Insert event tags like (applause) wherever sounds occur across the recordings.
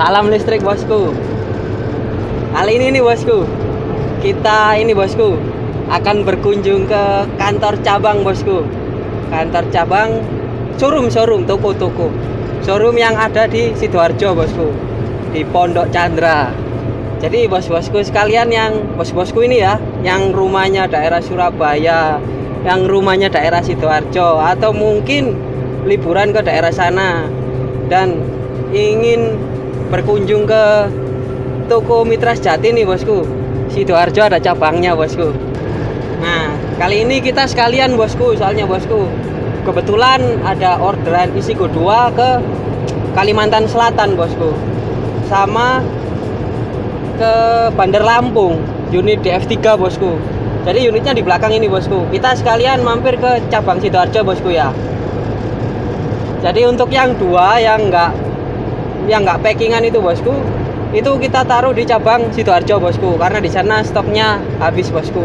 Salam listrik bosku. Kali ini nih bosku, kita ini bosku akan berkunjung ke kantor cabang bosku. Kantor cabang showroom showroom toko-toko. Showroom yang ada di Sidoarjo bosku. Di Pondok Chandra. Jadi bos-bosku sekalian yang bos-bosku ini ya, yang rumahnya daerah Surabaya, yang rumahnya daerah Sidoarjo atau mungkin liburan ke daerah sana dan ingin berkunjung ke toko Mitra Sejati nih bosku. Sidoarjo ada cabangnya bosku. Nah kali ini kita sekalian bosku soalnya bosku. Kebetulan ada orderan isi kedua ke Kalimantan Selatan bosku. Sama ke Bandar Lampung unit DF3 bosku. Jadi unitnya di belakang ini bosku. Kita sekalian mampir ke cabang Sidoarjo bosku ya. Jadi untuk yang dua yang enggak yang nggak packingan itu bosku itu kita taruh di cabang sidoarjo bosku karena di sana stoknya habis bosku.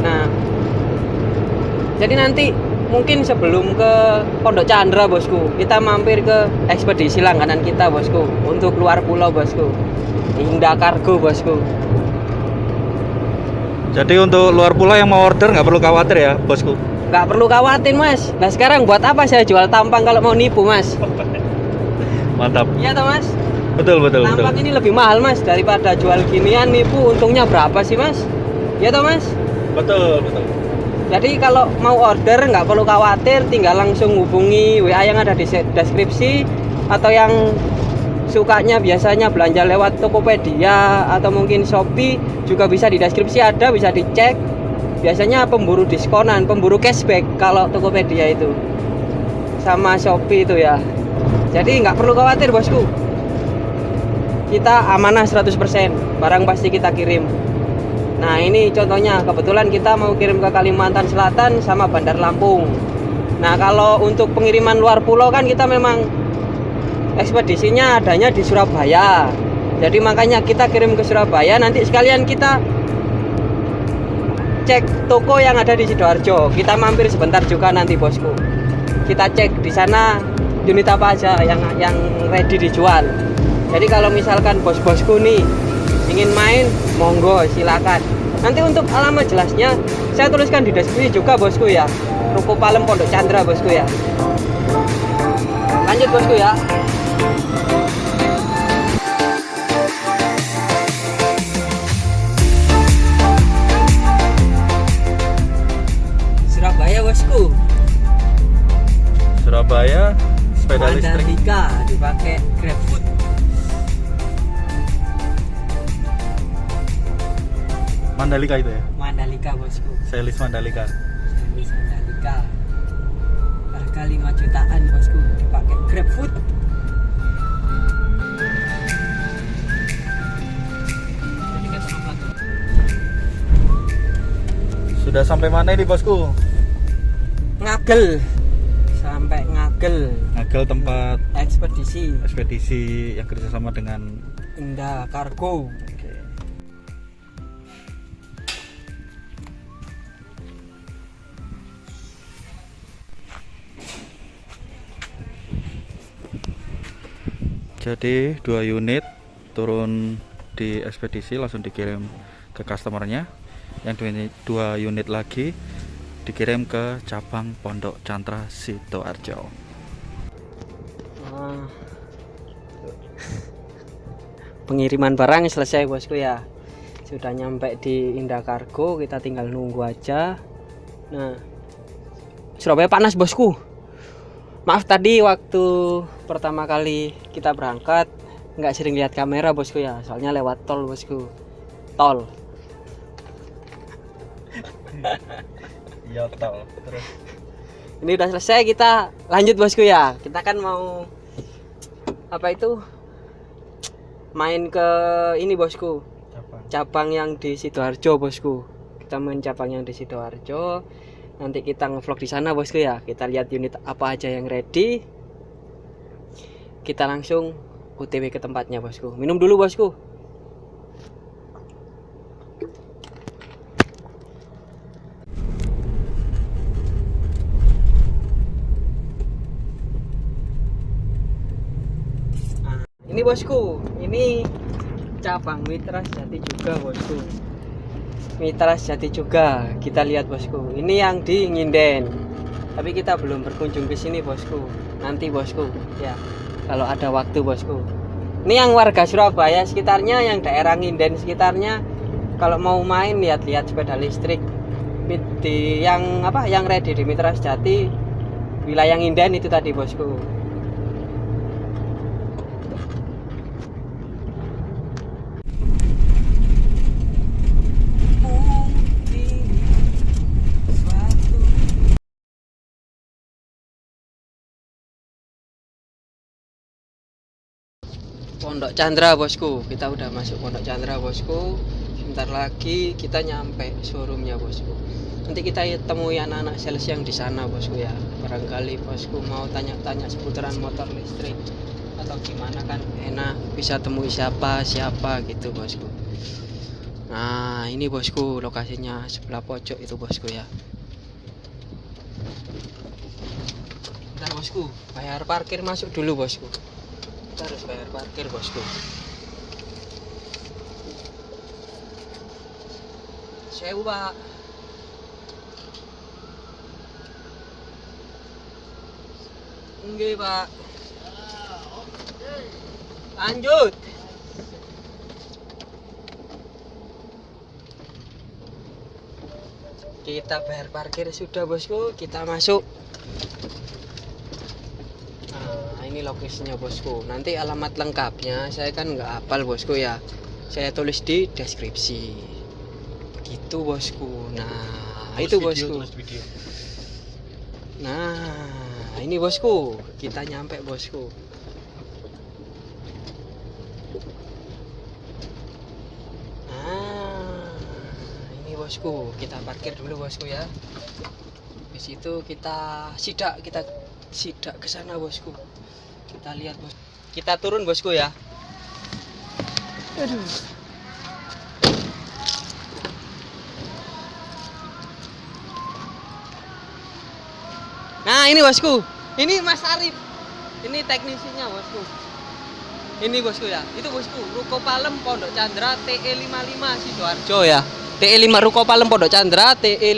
Nah jadi nanti mungkin sebelum ke Pondok Chandra bosku kita mampir ke ekspedisi langganan kita bosku untuk luar pulau bosku Indah Kargo bosku. Jadi untuk luar pulau yang mau order nggak perlu khawatir ya bosku. nggak perlu khawatir mas. Nah sekarang buat apa saya jual tampang kalau mau nipu mas (laughs) Mantap. iya toh mas Betul betul betul. tampang ini lebih mahal mas daripada jual ginian nipu untungnya berapa sih mas iya toh mas Betul betul. Jadi kalau mau order nggak perlu khawatir, tinggal langsung hubungi WA yang ada di deskripsi atau yang sukanya biasanya belanja lewat Tokopedia atau mungkin Shopee juga bisa di deskripsi ada bisa dicek. Biasanya pemburu diskonan, pemburu cashback kalau Tokopedia itu sama Shopee itu ya. Jadi nggak perlu khawatir bosku. Kita amanah 100%, barang pasti kita kirim. Nah ini contohnya kebetulan kita mau kirim ke Kalimantan Selatan sama Bandar Lampung. Nah kalau untuk pengiriman luar pulau kan kita memang ekspedisinya adanya di Surabaya. Jadi makanya kita kirim ke Surabaya nanti sekalian kita cek toko yang ada di Sidoarjo. Kita mampir sebentar juga nanti bosku. Kita cek di sana unit apa aja yang yang ready dijual. Jadi kalau misalkan bos-bosku nih ingin main, monggo silakan. Nanti untuk alamat jelasnya saya tuliskan di deskripsi juga bosku ya. Ruko Palem Pondok Chandra bosku ya. Lanjut bosku ya. Dipakai GrabFood. Mandalika itu ya. Mandalika bosku. Selis Mandalika. Servis Mandalika. Harga 5 jutaan bosku dipakai GrabFood. Sudah sampai mana ini bosku? Ngagel sampai ngagel Ngagel tempat ekspedisi ekspedisi yang kerjasama dengan Indah Kargo. Jadi dua unit turun di ekspedisi langsung dikirim ke customernya. Yang dua unit, dua unit lagi dikirim ke cabang Pondok Cantra Sidoarjo. (laughs) Pengiriman barang selesai bosku ya. Sudah nyampe di Indah Kargo, kita tinggal nunggu aja. Nah, Surabaya panas bosku. Maaf tadi waktu pertama kali kita berangkat nggak sering lihat kamera bosku ya, soalnya lewat tol bosku. Tol. (laughs) Iya tol. Terus Ini udah selesai kita lanjut bosku ya. Kita kan mau apa itu? Main ke ini bosku. cabang yang di Sidoarjo bosku. Kita main cabang yang di Sidoarjo. Nanti kita ngevlog di sana bosku ya. Kita lihat unit apa aja yang ready. Kita langsung OTW ke tempatnya bosku. Minum dulu bosku bosku. Ini cabang mitra sejati juga bosku. Mitra sejati juga kita lihat bosku. Ini yang di Nginden. Tapi kita belum berkunjung ke sini bosku. Nanti bosku. Ya kalau ada waktu bosku. Ini yang warga Surabaya sekitarnya yang daerah Nginden sekitarnya. Kalau mau main lihat-lihat sepeda listrik. Di yang apa yang ready di Mitra Sejati. Wilayah Nginden itu tadi bosku Pondok Chandra bosku. Kita udah masuk Pondok Chandra bosku. Sebentar lagi kita nyampe showroomnya bosku. Nanti kita temui anak-anak sales yang di sana bosku ya. Barangkali bosku mau tanya-tanya seputaran motor listrik atau gimana kan enak bisa temui siapa siapa gitu bosku. Nah ini bosku lokasinya sebelah pojok itu bosku ya. Bentar bosku. Bayar parkir masuk dulu bosku kita harus bayar parkir bosku. Sewu pak. Enggak pak. Lanjut. Kita bayar parkir sudah bosku. Kita masuk Nah, ini lokasinya bosku. Nanti alamat lengkapnya saya kan nggak hafal bosku ya. Saya tulis di deskripsi. Gitu bosku. Nah, itu bosku. Nah, ini bosku. Kita nyampe bosku. Nah, ini bosku. Kita parkir dulu bosku ya. Di situ kita sidak kita sidak ke sana bosku. Kita lihat bos. Kita turun bosku ya. Aduh. Nah ini bosku. Ini Mas Arif. Ini teknisinya bosku. Ini bosku ya. Itu bosku Ruko Palem Pondok Chandra TE 55 Sidoarjo ya. TE 5 Ruko Palem Pondok Chandra TE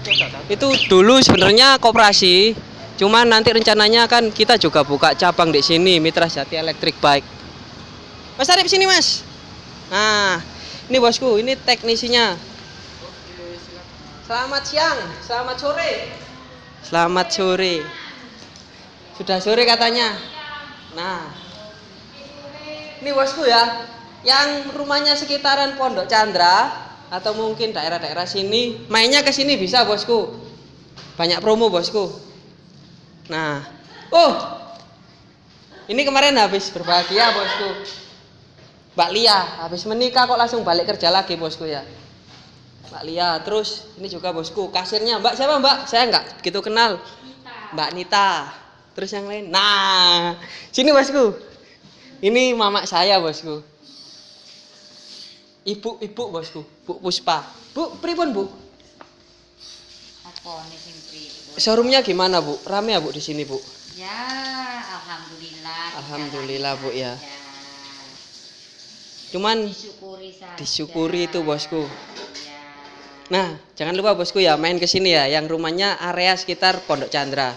55 Sidoarjo itu dulu sebenarnya koperasi cuman nanti rencananya kan kita juga buka cabang di sini Mitra Jati Electric Bike. Mas Arif sini Mas. Nah ini bosku ini teknisinya. Selamat siang selamat sore. Selamat sore. Sudah sore katanya. Nah ini bosku ya yang rumahnya sekitaran Pondok Chandra atau mungkin daerah-daerah sini. Mainnya ke sini bisa bosku. Banyak promo bosku. Nah. Oh. Ini kemarin habis berbahagia bosku. Mbak Lia habis menikah kok langsung balik kerja lagi bosku ya? Mbak Lia terus ini juga bosku kasirnya. Mbak siapa Mbak? Saya nggak gitu kenal. Mbak Nita. Terus yang lain? Nah. Sini bosku. Ini mama saya bosku Ibu, ibu bosku, Bu Puspa. Bu, pripun Bu? Apa nih sing pripun? Showroomnya gimana Bu? Rame ya Bu di sini Bu? Ya, alhamdulillah. Alhamdulillah, Bu, ya. Ya. Cuman Disyukuri saja. disyukuri itu bosku. Ya. Nah, jangan lupa bosku ya main ke sini ya, yang rumahnya area sekitar Pondok Chandra.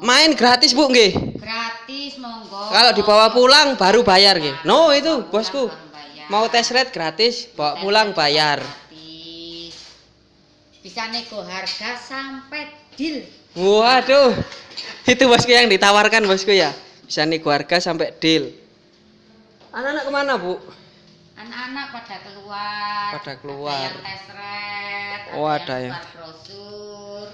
Main gratis Bu nggih. Gratis monggo. Kalau dibawa pulang baru bayar nggih. No itu bosku. Mau tes ride gratis, bawa pulang bayar. Gratis. Bisa nego harga sampai deal. Waduh. Itu bosku yang ditawarkan bosku ya. Bisa nih harga sampai deal. Anak-anak ke mana Bu? Anak-anak pada keluar. Pada keluar. Ada yang tes ride, Oh, ada yang yang- brosur.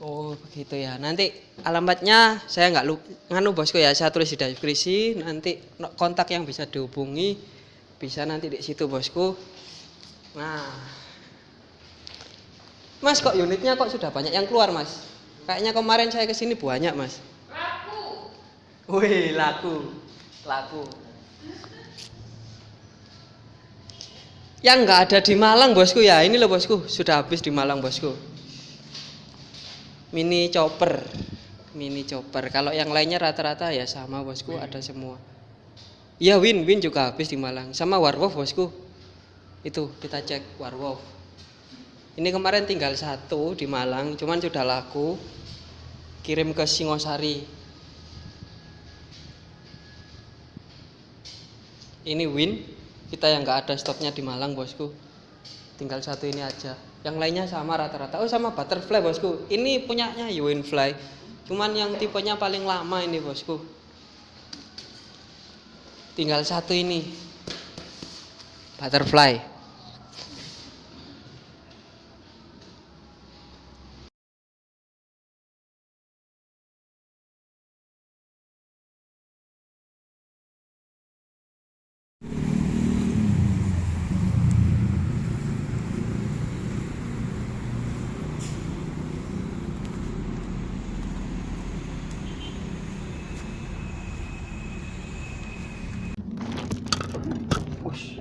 Oh begitu ya. Nanti alamatnya saya nggak lu nganu bosku ya. Saya tulis di deskripsi. Nanti kontak yang bisa dihubungi bisa nanti di situ bosku. Nah, Mas kok unitnya kok sudah banyak yang keluar Mas? Kayaknya kemarin saya ke sini banyak Mas. Laku. Wih laku, laku. Yang nggak ada di Malang bosku ya. Ini loh bosku sudah habis di Malang bosku mini chopper mini chopper kalau yang lainnya rata-rata ya sama bosku ada semua iya win. Win juga habis di Malang. Sama warwolf bosku. Itu kita cek warwolf. Ini kemarin tinggal satu di Malang cuman sudah laku. Kirim ke Singosari. Ini win. Kita yang nggak ada stoknya di Malang bosku. Tinggal satu ini aja. Yang lainnya sama rata-rata. Oh sama butterfly bosku. Ini punyanya Winfly cuman yang tipenya paling lama ini bosku tinggal satu ini. Butterfly Ush.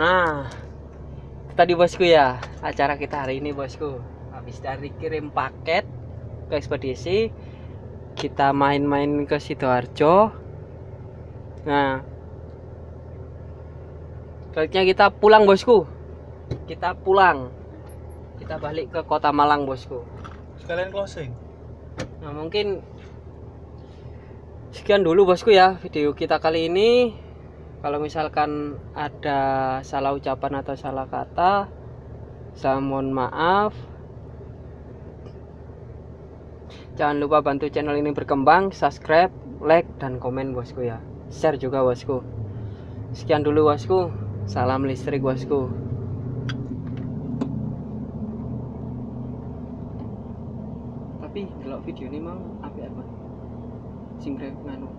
Nah, itu tadi bosku ya acara kita hari ini bosku. Habis dari kirim paket ke ekspedisi, kita main-main ke sidoarjo. Nah, selanjutnya kita pulang bosku. Kita pulang. Kita balik ke kota Malang bosku. Sekalian closing. Nah mungkin sekian dulu bosku ya video kita kali ini kalau misalkan ada salah ucapan atau salah kata saya mohon maaf. Jangan lupa bantu channel ini berkembang subscribe like dan komen bosku ya. Share juga bosku. Sekian dulu bosku. Salam listrik bosku. Tapi kalau video ini mang apa apa? Sing nganu